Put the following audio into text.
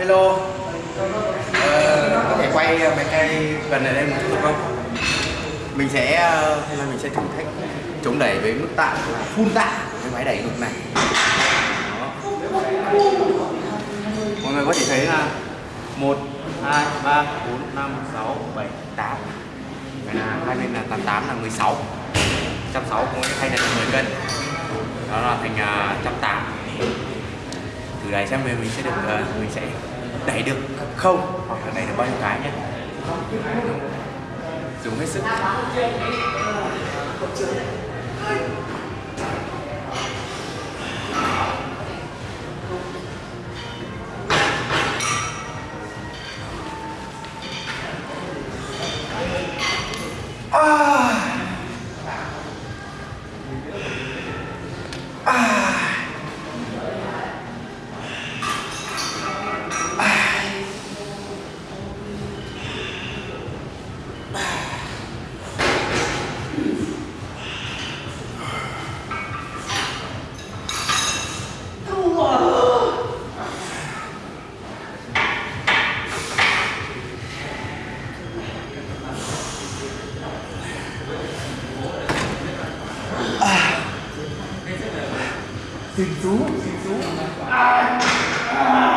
hello. Ờ, có thể quay ờ, máy cây gần này đây một chút được không? Mình sẽ ờ, là mình sẽ thử thách chống đẩy với mức tạ là full tạ với máy đẩy ngược này. Đó. mọi người có thể thấy là một hai ba bốn năm sáu bảy tám. Vậy là hai bên là tám tám là 16 160 cũng thay là 10 cân. Đó là thành uh, tám từ đấy sang về mình sẽ được uh, mình sẽ đẩy được không hoặc là đẩy được bao nhiêu cái nhé dùng hết sức Ah! Tem tu? Ai! Ah! ah.